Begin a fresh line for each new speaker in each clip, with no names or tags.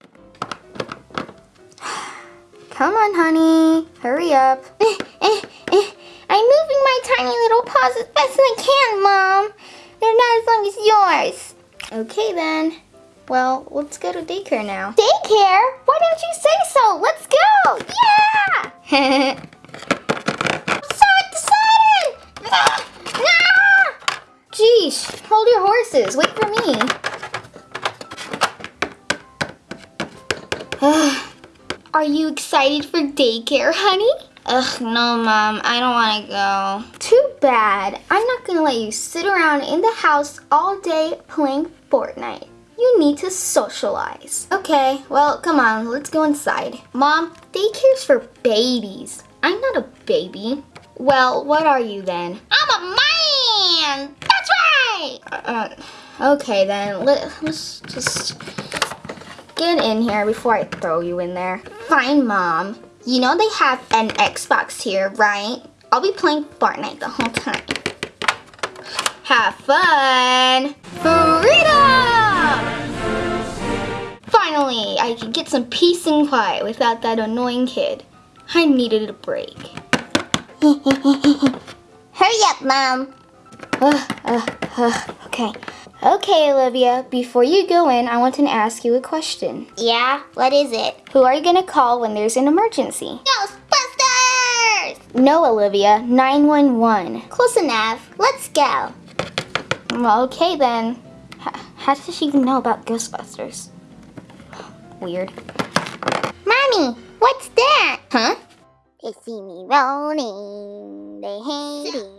Come on, honey. Hurry up.
Eh, eh, eh. I'm moving my tiny little paws as best as I can, Mom. They're not as long as yours.
Okay then. Well, let's go to daycare now.
Daycare? Why didn't you say so? Let's go! Yeah! I'm so excited! Ah! Ah!
Hold your horses. Wait for me.
Are you excited for daycare, honey?
Ugh, no, Mom. I don't want to go.
Too bad. I'm not gonna let you sit around in the house all day playing Fortnite. You need to socialize.
Okay, well, come on. Let's go inside.
Mom, daycare's for babies. I'm not a baby.
Well, what are you then?
I'm a man! That's right!
Uh, okay then. Let, let's just get in here before I throw you in there.
Fine, Mom. You know they have an Xbox here, right? I'll be playing Fortnite the whole time.
Have fun! Freedom! Finally, I can get some peace and quiet without that annoying kid. I needed a break.
Hurry up, Mom.
Uh, uh, uh, okay. Okay, Olivia, before you go in, I want to ask you a question.
Yeah? What is it?
Who are you going to call when there's an emergency?
Ghostbusters!
No, Olivia, 911.
Close enough. Let's go.
Okay then. H how does she even know about Ghostbusters? Weird.
Mommy, what's that?
Huh?
They see me rolling. They hating.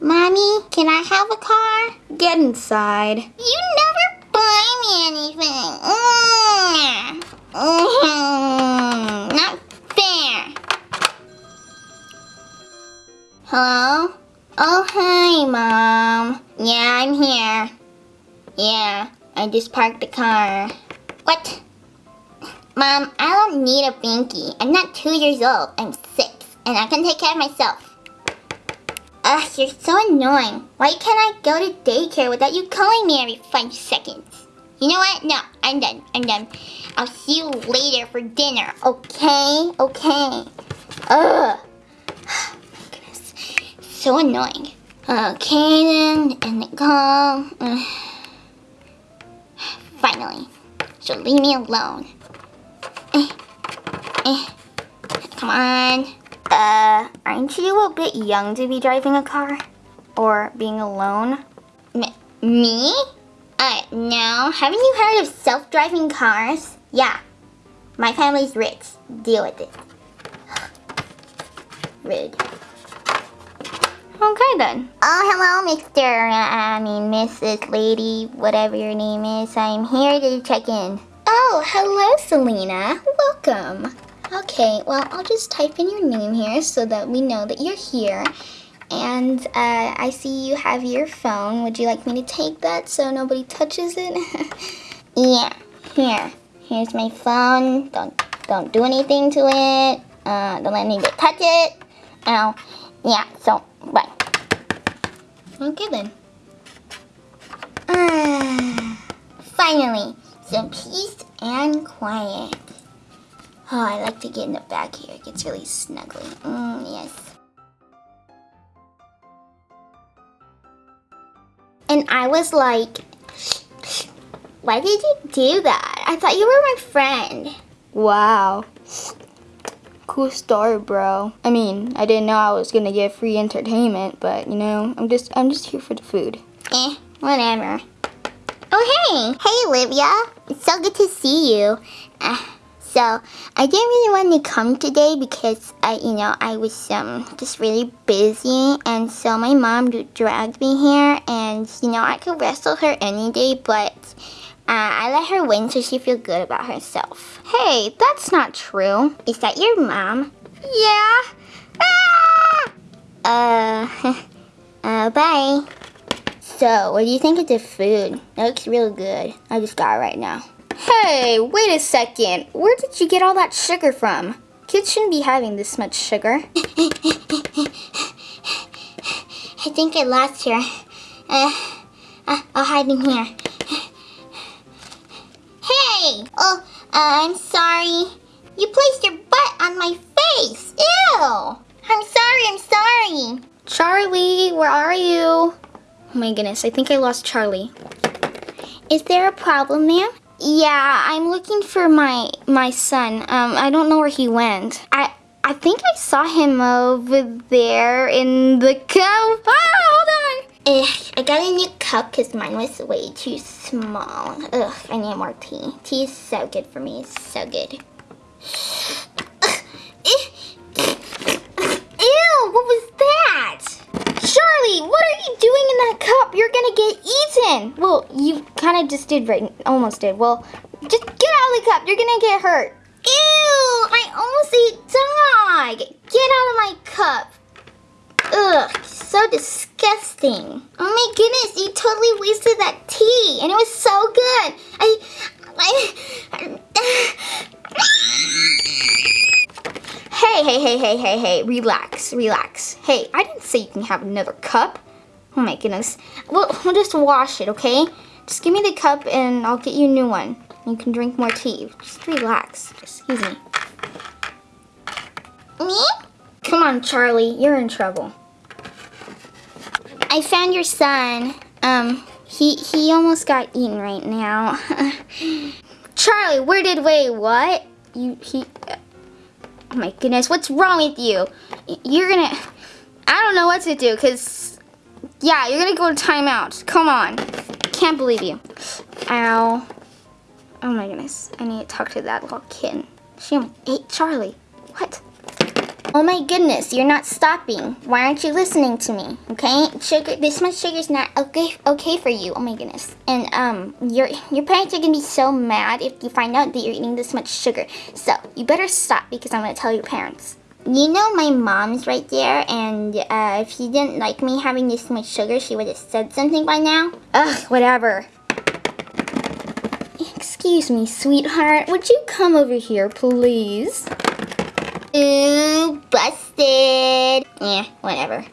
Mommy, can I have a car?
Get inside.
You never buy me anything. Mm. Mm. Not fair. Hello? Oh, hi, Mom. Yeah, I'm here. Yeah, I just parked the car. What? Mom, I don't need a binky. I'm not two years old. I'm six, and I can take care of myself. Ugh, you're so annoying. Why can't I go to daycare without you calling me every five seconds? You know what? No, I'm done. I'm done. I'll see you later for dinner, okay? Okay. Ugh. Goodness. So annoying. Okay then, and the call. Finally. So leave me alone. Eh. Eh. Come on.
Uh, aren't you a bit young to be driving a car? Or being alone?
M me? Uh, no. Haven't you heard of self-driving cars? Yeah. My family's rich. Deal with it. Rude.
Okay then.
Oh, hello, Mr. Uh, I mean, Mrs. Lady, whatever your name is. I'm here to check in.
Oh, hello, Selena. Welcome. Okay, well, I'll just type in your name here so that we know that you're here. And uh, I see you have your phone. Would you like me to take that so nobody touches it?
yeah, here. Here's my phone. Don't don't do anything to it. Uh, don't let anybody touch it. Ow. Yeah, so, bye.
Okay then.
Ah, finally, some peace and quiet. Oh, I like to get in the back here. It gets really snuggly. Mm, yes. And I was like, why did you do that? I thought you were my friend.
Wow. Cool story, bro. I mean, I didn't know I was gonna get free entertainment, but you know, I'm just I'm just here for the food.
Eh, whatever. Oh hey, hey Olivia. It's so good to see you. Uh, so I didn't really want to come today because I, you know, I was um just really busy, and so my mom dragged me here, and you know I could wrestle her any day, but uh, I let her win so she feel good about herself.
Hey, that's not true.
Is that your mom?
Yeah.
Ah! Uh, uh, bye. So, what do you think of the food? It looks real good. I just got it right now.
Hey, wait a second. Where did you get all that sugar from? Kids shouldn't be having this much sugar.
I think I lost her. Uh, uh, I'll hide in here. Hey! Oh, uh, I'm sorry. You placed your butt on my face. Ew! I'm sorry, I'm sorry.
Charlie, where are you? Oh my goodness, I think I lost Charlie.
Is there a problem, ma'am?
Yeah, I'm looking for my my son. Um, I don't know where he went. I I think I saw him over there in the cup. Ah, hold on.
Ugh, I got a new cup because mine was way too small. Ugh, I need more tea. Tea is so good for me. It's so good.
Ew, what was that? Charlie, what are you doing in that cup? You're gonna get Well, you kind of just did right, almost did. Well, just get out of the cup. You're gonna get hurt.
Ew, I almost ate dog. Get out of my cup. Ugh, so disgusting. Oh my goodness, you totally wasted that tea, and it was so good. I, I,
Hey, hey, hey, hey, hey, hey, relax, relax. Hey, I didn't say you can have another cup. Oh my goodness. We'll, we'll just wash it, okay? Just give me the cup and I'll get you a new one. You can drink more tea. Just relax. Excuse me.
me?
Come on, Charlie. You're in trouble.
I found your son.
Um, he he almost got eaten right now. Charlie, where did wait? What? You he? Oh my goodness, what's wrong with you? You're gonna. I don't know what to do, cause yeah, you're gonna go to timeout. Come on. Can't believe you. Ow. Oh my goodness. I need to talk to that little kitten. She ate Charlie. What?
Oh my goodness, you're not stopping. Why aren't you listening to me? Okay, sugar. This much sugar is not okay. Okay for you. Oh my goodness. And um, your your parents are gonna be so mad if you find out that you're eating this much sugar. So you better stop because I'm gonna tell your parents. You know my mom's right there, and uh, if she didn't like me having this much sugar, she would have said something by now.
Ugh, whatever. Excuse me, sweetheart. Would you come over here, please?
Ooh, busted. Yeah, whatever.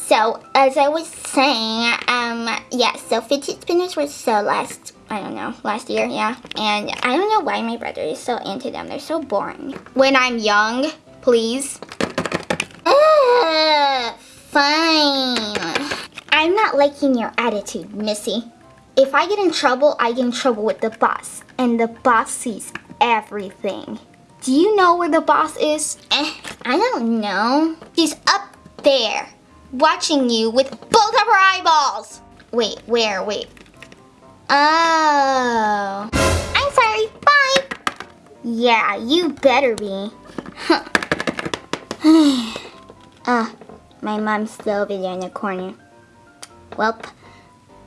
So, as I was saying, um, yeah, so fidget spinners were so last, I don't know, last year, yeah. And I don't know why my brother is so into them. They're so boring.
When I'm young, please.
Fine.
I'm not liking your attitude, Missy. If I get in trouble, I get in trouble with the boss. And the boss sees everything. Do you know where the boss is?
Eh, I don't know.
She's up there, watching you with both of her eyeballs. Wait, where? Wait.
Oh. I'm sorry. Bye.
Yeah, you better be.
Ah, my mom's still over there in the corner. Welp.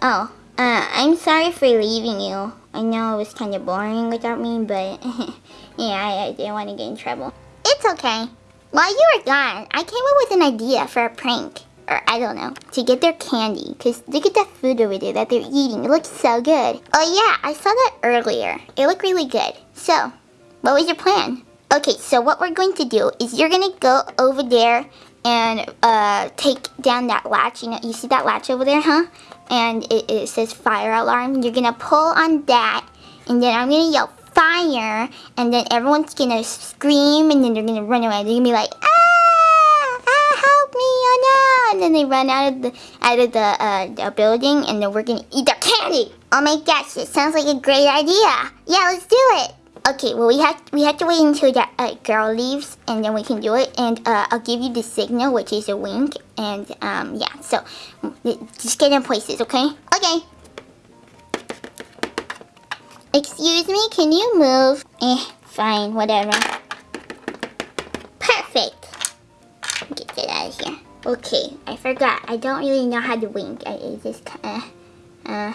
Oh, uh, I'm sorry for leaving you. I know it was kind of boring without me, but yeah, I, I didn't want to get in trouble. It's okay. While you were gone, I came up with an idea for a prank. Or, I don't know, to get their candy. Because look at that food over there that they're eating. It looks so good. Oh yeah, I saw that earlier. It looked really good. So, what was your plan? Okay, so what we're going to do is you're going to go over there and uh, take down that latch. You know, you see that latch over there, huh? And it, it says fire alarm. You're going to pull on that. And then I'm going to yell fire. And then everyone's going to scream. And then they're going to run away. They're going to be like, ah, ah, help me, oh no. And then they run out of the, out of the, uh, building. And then we're going to eat their candy. Oh my gosh, it sounds like a great idea. Yeah, let's do it. Okay, well we have we have to wait until that uh, girl leaves, and then we can do it. And uh, I'll give you the signal, which is a wink. And um, yeah, so just get in places, okay? Okay. Excuse me, can you move? Eh, fine, whatever. Okay, I forgot. I don't really know how to wink. I, I just kind of, uh,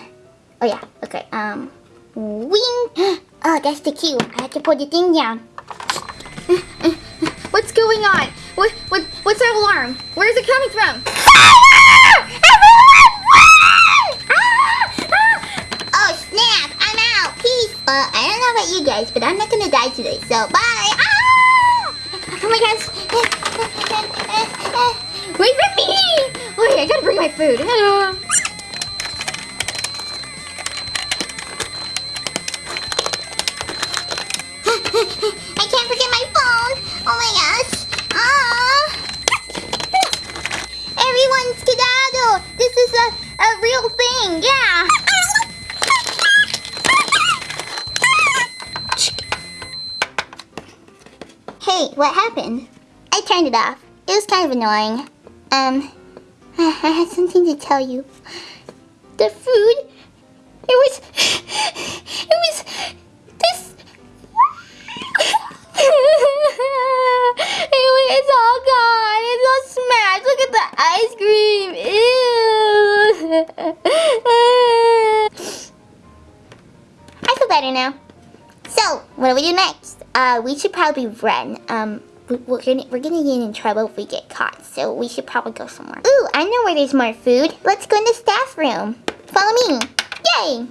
oh yeah, okay, um, wink. Oh, that's the cue. I have to put the thing down.
What's going on? What, what, what's that alarm? Where's it coming from?
Oh snap! I'm out. Peace. Uh, I don't know about you guys, but I'm not gonna die today. So bye. Ah! Oh my gosh.
Wait for me! Wait, I gotta bring my food.
Hello. I can't forget my phone. Oh my gosh. Ah! Everyone skedaddle. This is a, a real thing. Yeah. Hey, what happened? I turned it off. It was kind of annoying. Um, I had something to tell you. The food, it was, it was this. it, it's all gone. It's all smashed. Look at the ice cream. Ew. I feel better now. So, what do we do next? Uh, we should probably run. Um, we're gonna we're gonna get in trouble if we get caught. So we should probably go somewhere. Ooh, I know where there's more food. Let's go in the staff room. Follow me. Yay!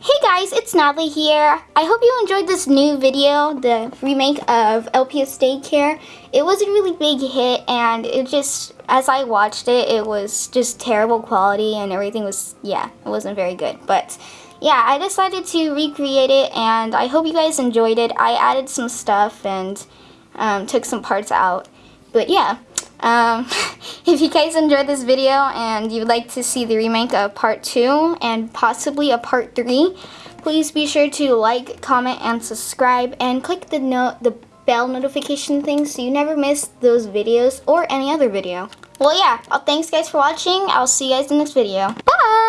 Hey guys, it's Natalie here. I hope you enjoyed this new video, the remake of LPS Daycare. It was a really big hit and it just, as I watched it, it was just terrible quality and everything was, yeah, it wasn't very good. But yeah, I decided to recreate it and I hope you guys enjoyed it. I added some stuff and um, took some parts out. But yeah, um, if you guys enjoyed this video and you'd like to see the remake of part 2 and possibly a part 3, please be sure to like, comment, and subscribe and click the no the bell notification thing so you never miss those videos or any other video. Well yeah, well, thanks guys for watching. I'll see you guys in the next video. Bye!